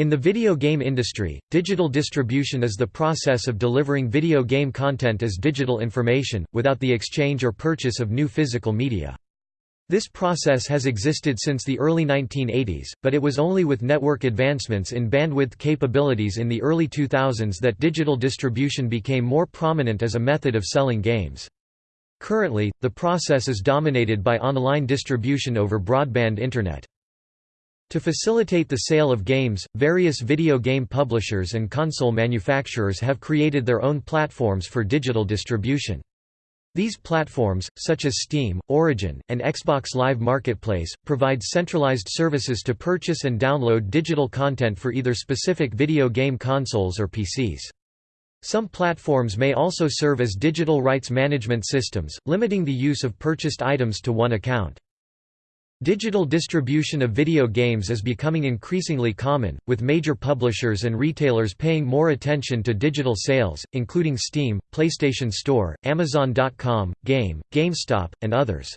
In the video game industry, digital distribution is the process of delivering video game content as digital information, without the exchange or purchase of new physical media. This process has existed since the early 1980s, but it was only with network advancements in bandwidth capabilities in the early 2000s that digital distribution became more prominent as a method of selling games. Currently, the process is dominated by online distribution over broadband Internet. To facilitate the sale of games, various video game publishers and console manufacturers have created their own platforms for digital distribution. These platforms, such as Steam, Origin, and Xbox Live Marketplace, provide centralized services to purchase and download digital content for either specific video game consoles or PCs. Some platforms may also serve as digital rights management systems, limiting the use of purchased items to one account. Digital distribution of video games is becoming increasingly common, with major publishers and retailers paying more attention to digital sales, including Steam, PlayStation Store, Amazon.com, Game, GameStop, and others.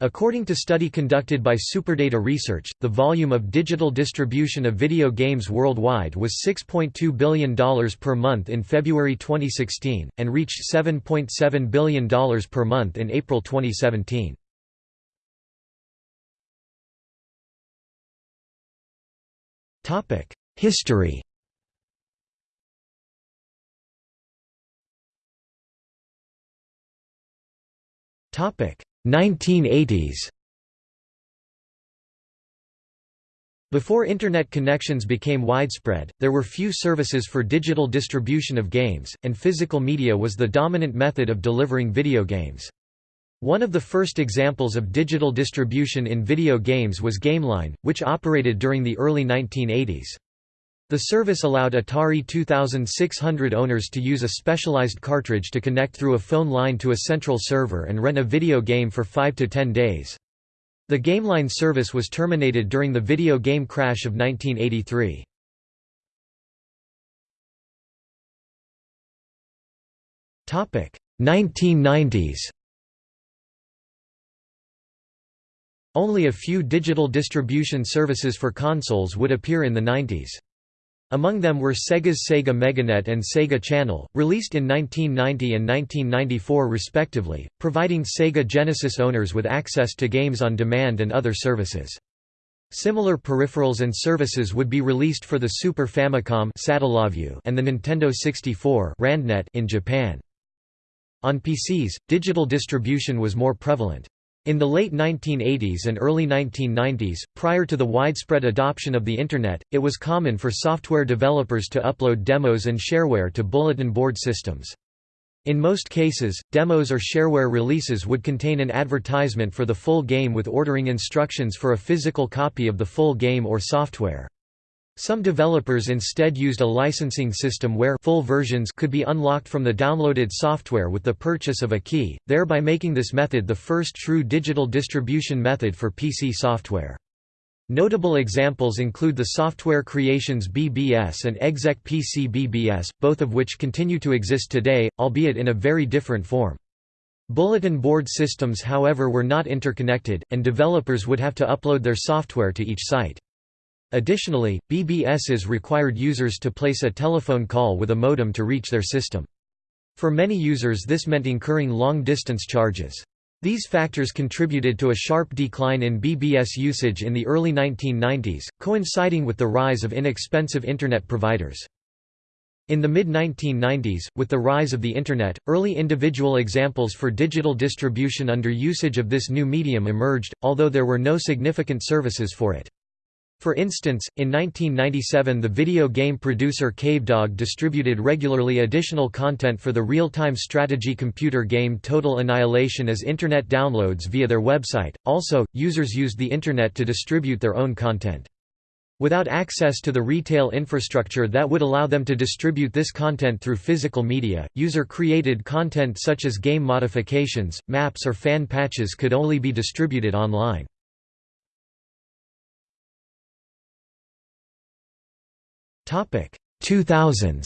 According to study conducted by Superdata Research, the volume of digital distribution of video games worldwide was $6.2 billion per month in February 2016, and reached $7.7 billion per month in April 2017. History. Topic. 1980s Before Internet connections became widespread, there were few services for digital distribution of games, and physical media was the dominant method of delivering video games. One of the first examples of digital distribution in video games was GameLine, which operated during the early 1980s. The service allowed Atari 2600 owners to use a specialized cartridge to connect through a phone line to a central server and rent a video game for 5 to 10 days. The GameLine service was terminated during the video game crash of 1983. Topic 1990s Only a few digital distribution services for consoles would appear in the 90s. Among them were Sega's Sega Meganet and Sega Channel, released in 1990 and 1994 respectively, providing Sega Genesis owners with access to games on demand and other services. Similar peripherals and services would be released for the Super Famicom and the Nintendo 64 in Japan. On PCs, digital distribution was more prevalent. In the late 1980s and early 1990s, prior to the widespread adoption of the Internet, it was common for software developers to upload demos and shareware to bulletin board systems. In most cases, demos or shareware releases would contain an advertisement for the full game with ordering instructions for a physical copy of the full game or software. Some developers instead used a licensing system where full versions could be unlocked from the downloaded software with the purchase of a key, thereby making this method the first true digital distribution method for PC software. Notable examples include the Software Creations BBS and Exec PC BBS, both of which continue to exist today, albeit in a very different form. Bulletin board systems however were not interconnected, and developers would have to upload their software to each site. Additionally, BBSs required users to place a telephone call with a modem to reach their system. For many users this meant incurring long-distance charges. These factors contributed to a sharp decline in BBS usage in the early 1990s, coinciding with the rise of inexpensive Internet providers. In the mid-1990s, with the rise of the Internet, early individual examples for digital distribution under usage of this new medium emerged, although there were no significant services for it. For instance, in 1997 the video game producer Cavedog distributed regularly additional content for the real-time strategy computer game Total Annihilation as Internet downloads via their website. Also, users used the Internet to distribute their own content. Without access to the retail infrastructure that would allow them to distribute this content through physical media, user-created content such as game modifications, maps or fan patches could only be distributed online. Topic: 2000s.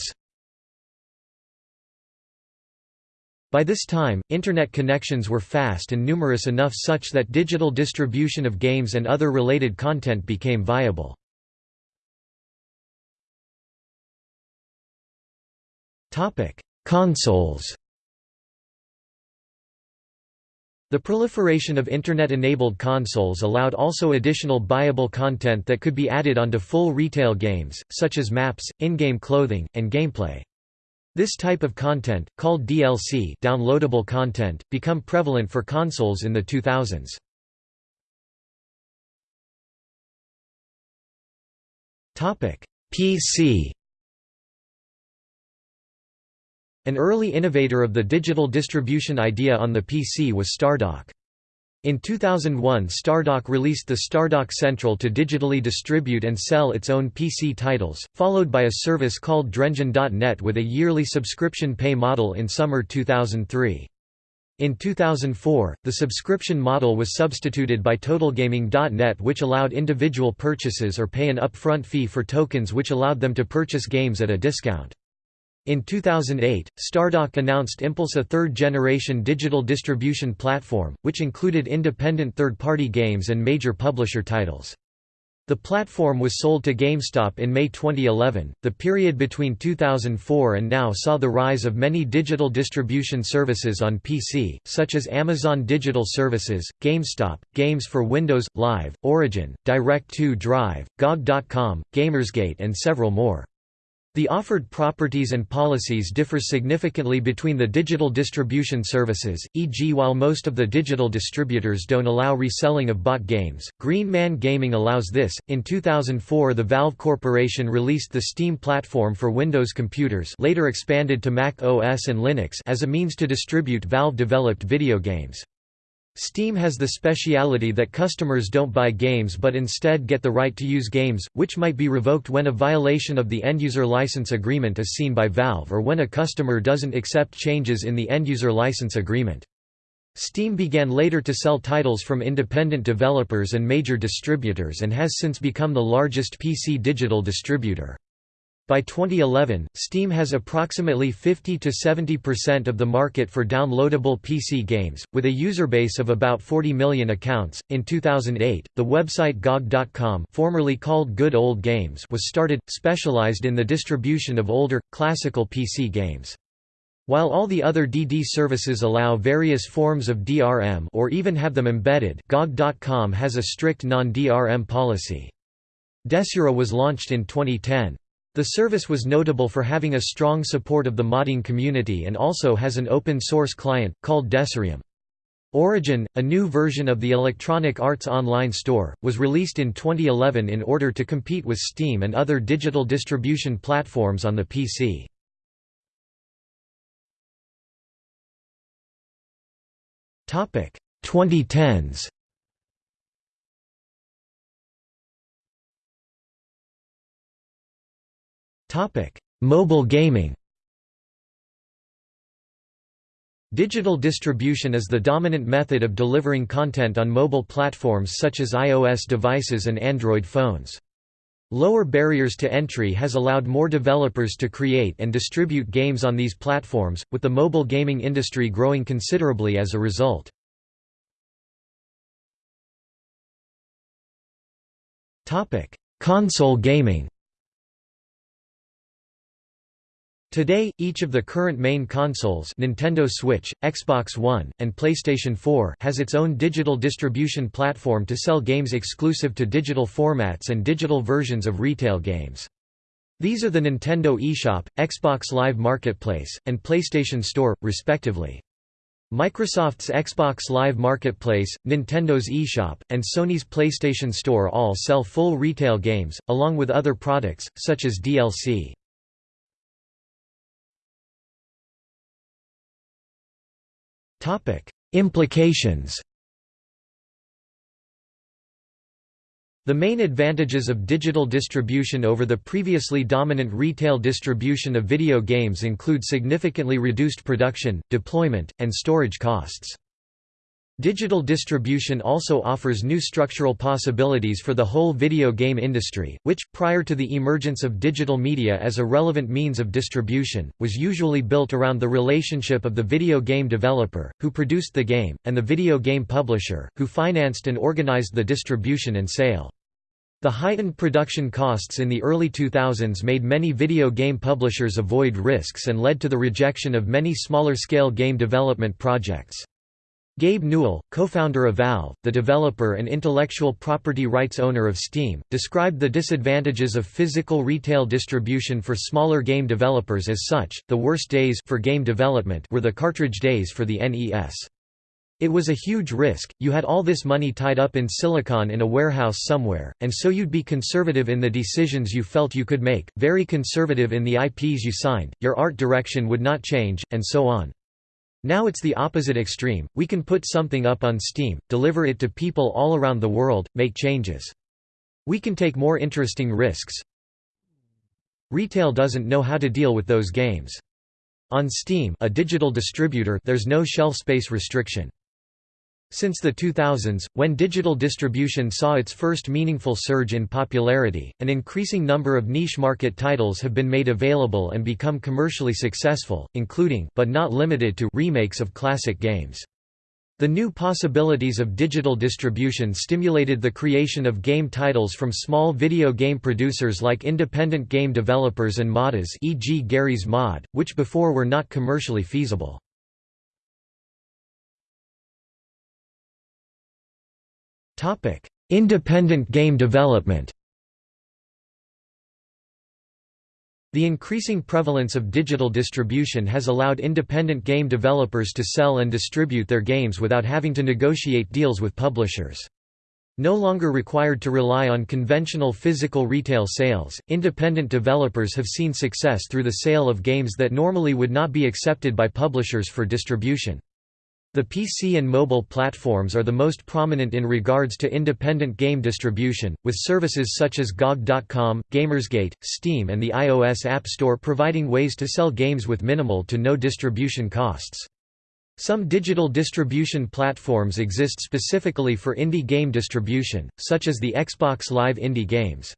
By this time, internet connections were fast and numerous enough such that digital distribution of games and other related content became viable. Topic: Consoles. The proliferation of Internet-enabled consoles allowed also additional buyable content that could be added onto full retail games, such as maps, in-game clothing, and gameplay. This type of content, called DLC downloadable content, become prevalent for consoles in the 2000s. PC An early innovator of the digital distribution idea on the PC was Stardock. In 2001 Stardock released the Stardock Central to digitally distribute and sell its own PC titles, followed by a service called Drengin.net with a yearly subscription pay model in summer 2003. In 2004, the subscription model was substituted by TotalGaming.net which allowed individual purchases or pay an upfront fee for tokens which allowed them to purchase games at a discount. In 2008, Stardock announced Impulse a third-generation digital distribution platform, which included independent third-party games and major publisher titles. The platform was sold to GameStop in May 2011. The period between 2004 and now saw the rise of many digital distribution services on PC, such as Amazon Digital Services, GameStop, Games for Windows, Live, Origin, Direct2 Drive, GOG.com, Gamersgate, and several more. The offered properties and policies differ significantly between the digital distribution services, e.g. while most of the digital distributors don't allow reselling of bought games, Green Man Gaming allows this. In 2004 the Valve Corporation released the Steam platform for Windows computers later expanded to Mac OS and Linux as a means to distribute Valve-developed video games. Steam has the speciality that customers don't buy games but instead get the right to use games, which might be revoked when a violation of the end-user license agreement is seen by Valve or when a customer doesn't accept changes in the end-user license agreement. Steam began later to sell titles from independent developers and major distributors and has since become the largest PC digital distributor. By 2011, Steam has approximately 50 to 70% of the market for downloadable PC games, with a user base of about 40 million accounts. In 2008, the website GOG.com formerly called Good Old Games was started, specialized in the distribution of older, classical PC games. While all the other DD services allow various forms of DRM or even have them embedded, GOG.com has a strict non-DRM policy. Desura was launched in 2010. The service was notable for having a strong support of the modding community and also has an open-source client, called Desurium. Origin, a new version of the Electronic Arts online store, was released in 2011 in order to compete with Steam and other digital distribution platforms on the PC. Topic 2010s Topic: Mobile gaming. Digital distribution is the dominant method of delivering content on mobile platforms such as iOS devices and Android phones. Lower barriers to entry has allowed more developers to create and distribute games on these platforms, with the mobile gaming industry growing considerably as a result. Console gaming Today, each of the current main consoles Nintendo Switch, Xbox One, and PlayStation 4 has its own digital distribution platform to sell games exclusive to digital formats and digital versions of retail games. These are the Nintendo eShop, Xbox Live Marketplace, and PlayStation Store, respectively. Microsoft's Xbox Live Marketplace, Nintendo's eShop, and Sony's PlayStation Store all sell full retail games, along with other products, such as DLC. Implications The main advantages of digital distribution over the previously dominant retail distribution of video games include significantly reduced production, deployment, and storage costs. Digital distribution also offers new structural possibilities for the whole video game industry, which, prior to the emergence of digital media as a relevant means of distribution, was usually built around the relationship of the video game developer, who produced the game, and the video game publisher, who financed and organized the distribution and sale. The heightened production costs in the early 2000s made many video game publishers avoid risks and led to the rejection of many smaller-scale game development projects. Gabe Newell, co-founder of Valve, the developer and intellectual property rights owner of Steam, described the disadvantages of physical retail distribution for smaller game developers as such, the worst days for game development were the cartridge days for the NES. It was a huge risk, you had all this money tied up in silicon in a warehouse somewhere, and so you'd be conservative in the decisions you felt you could make, very conservative in the IPs you signed, your art direction would not change, and so on. Now it's the opposite extreme, we can put something up on Steam, deliver it to people all around the world, make changes. We can take more interesting risks. Retail doesn't know how to deal with those games. On Steam a digital distributor there's no shelf space restriction. Since the 2000s, when digital distribution saw its first meaningful surge in popularity, an increasing number of niche market titles have been made available and become commercially successful, including but not limited to remakes of classic games. The new possibilities of digital distribution stimulated the creation of game titles from small video game producers like independent game developers and modders e.g. Garry's Mod, which before were not commercially feasible. Topic: Independent game development. The increasing prevalence of digital distribution has allowed independent game developers to sell and distribute their games without having to negotiate deals with publishers. No longer required to rely on conventional physical retail sales, independent developers have seen success through the sale of games that normally would not be accepted by publishers for distribution. The PC and mobile platforms are the most prominent in regards to independent game distribution, with services such as GOG.com, Gamersgate, Steam and the iOS App Store providing ways to sell games with minimal to no distribution costs. Some digital distribution platforms exist specifically for indie game distribution, such as the Xbox Live Indie Games.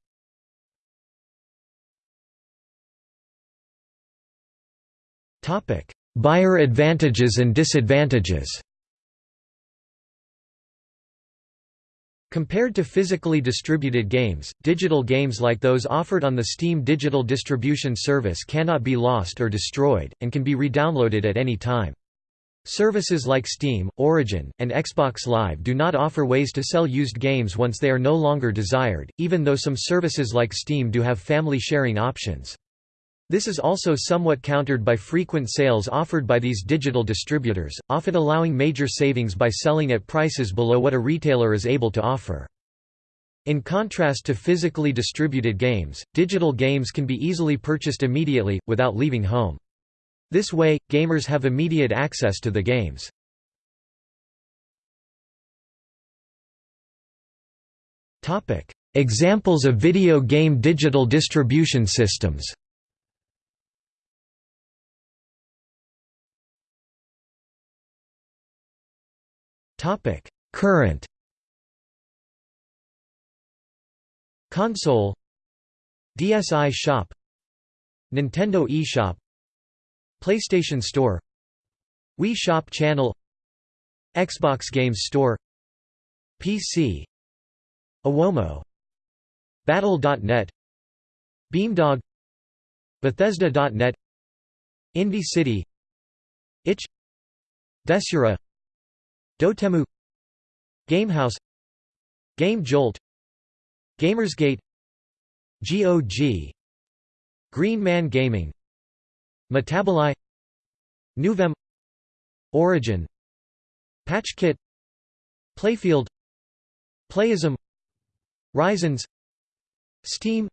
Buyer advantages and disadvantages Compared to physically distributed games, digital games like those offered on the Steam digital distribution service cannot be lost or destroyed, and can be redownloaded at any time. Services like Steam, Origin, and Xbox Live do not offer ways to sell used games once they are no longer desired, even though some services like Steam do have family sharing options. This is also somewhat countered by frequent sales offered by these digital distributors, often allowing major savings by selling at prices below what a retailer is able to offer. In contrast to physically distributed games, digital games can be easily purchased immediately, without leaving home. This way, gamers have immediate access to the games. Examples of video game digital distribution systems Topic: Current Console DSi Shop Nintendo eShop PlayStation Store Wii Shop Channel Xbox Games Store PC Awomo Battle.net Beamdog Bethesda.net Indie City Itch Desura Dotemu Gamehouse Game Jolt Gamersgate GOG Green Man Gaming Metaboli Nuuvem Origin PatchKit Playfield Playism Ryzens Steam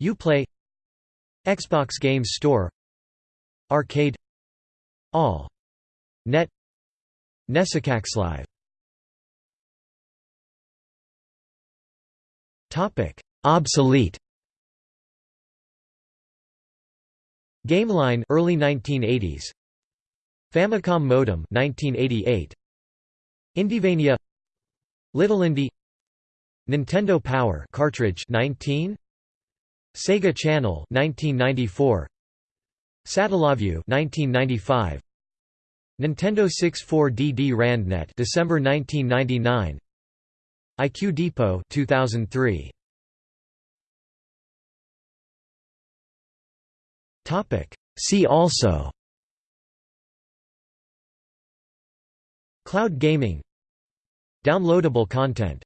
Uplay Xbox Games Store Arcade All Net NESiCAxLive Topic: Obsolete. Gameline early 1980s. Famicom modem 1988. Indievania Little Indie. Nintendo Power cartridge 19 Sega Channel 1994 Satellaview 1995 Nintendo 64 DD Randnet December 1999 iQue Depot 2003 Topic. See also. Cloud gaming. Downloadable content.